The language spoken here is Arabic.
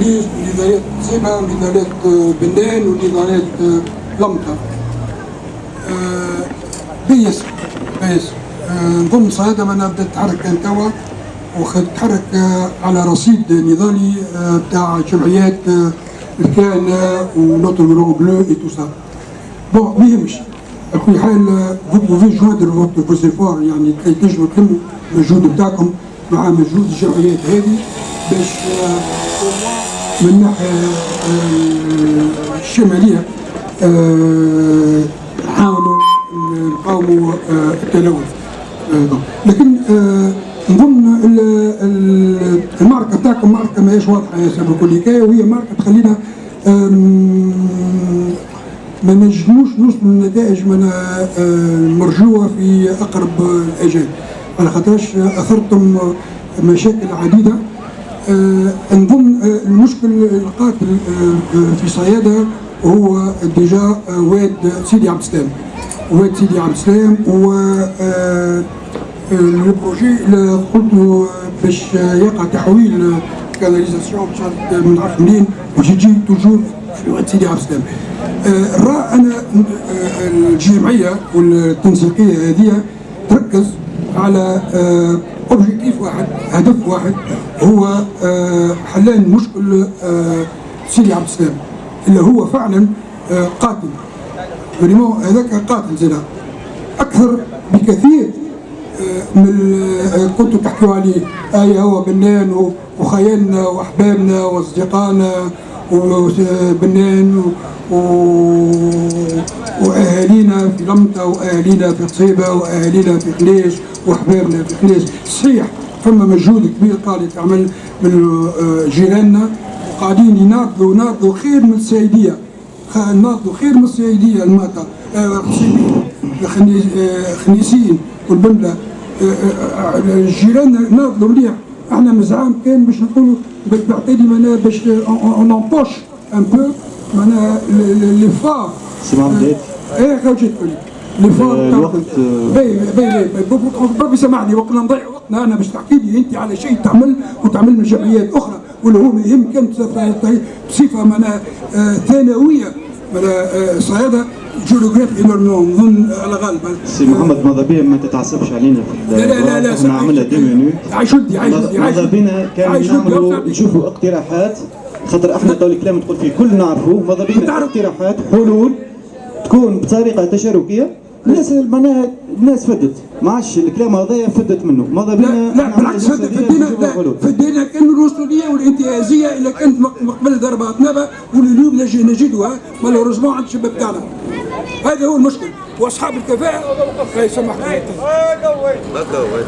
فقليش ونضالات سيبا ونضالات بنان ونضالات لمطة بيس بيس نظن صيادة ما بدأت تتحرك كان توا وتتحرك على رصيد نضالي بتاع جمعيات الكهنة ونوتر بلو بلو اي تو سا بون ما يهمش على حال فو بوفي جوندر فوت فو سيفور يعني كي تنجموا تلموا المجهود بتاعكم مع مجهود الجمعيات هذه باش من الناحيه الشماليه نحاولوا نقاوموا التلوث لكن نظن المعركة بتاعكم معركة ماهيش واضحة يا سبب كل حكايه وهي معركة تخلينا ما نجموش نوصلوا لنتائج من مرجوة في أقرب الاجال على خاطرش أثرتم مشاكل عديدة. نظن المشكل القاتل في صيادة هو déjà واد سيدي عبد السلام. واد سيدي عبد السلام و ال projet اللي قلت باش يقع تحويل canalisation من عارف منين. باش يجي toujours في واد سيدي عبد السلام. الراء أنا الجمعية والتنسيقية هذه تركز على اوبجيكتيف واحد هدف واحد هو حلان مشكل سيدي عبد السلام اللي هو فعلا قاتل. فريمون هذاك قاتل زينا أكثر بكثير من كنتوا تحكوا عليه اي هو بنان وخيالنا وأحبابنا وأصدقائنا وبنان و... وأهالينا في لمطة وأهالينا في قصيبه وأهالينا في خليج واحبابنا في خليج صحيح فما مجهود كبير قاعد يتعمل من جيراننا. وقاعدين يناضلوا يناضلوا خير من السيدية. ناضلوا خير من السيدية الماتا القصيبين خنيسين والبنبلة. جيراننا ناضلوا مليح. إحنا مزعام كان باش نقولوا بالتعطيلي معناها باش اون امبوش ان بو معناها لي فار إيه خرجت تقول لي فار الوقت باي باي باي سامحني وقت نضيع وقتنا أنا باش تحكي لي أنت على شيء تعمل وتعمل من جمعيات أخرى واللي هو يهم كانت بصفه معناها ثانوية معناها صيادة جيوغرافي نظن على غالب. سي محمد ماذا بيا؟ ما تتعصبش علينا في لا لا لا لا إحنا عملنا دي مينوت عايش ودي عايش ودي ماذا بينا؟ كان نعملوا نشوفوا اقتراحات خاطر إحنا تو الكلام تقول فيه كل نعرفوه ماذا بينا؟ اقتراحات حلول. تكون بطريقه تشاركية الناس معناها الناس فدت. ما عادش الكلام هذايا فدت منه. ماذا بينا؟ لا لا بالعكس فدينا فدينا كان الوصولية والانتهازية اللي كانت مقبل ضربات نبا واللي اليوم نجدها. مالوريزمون عند الشباب تاعنا. هذا هو المشكل. وأصحاب الكفاءة قوي ما قوي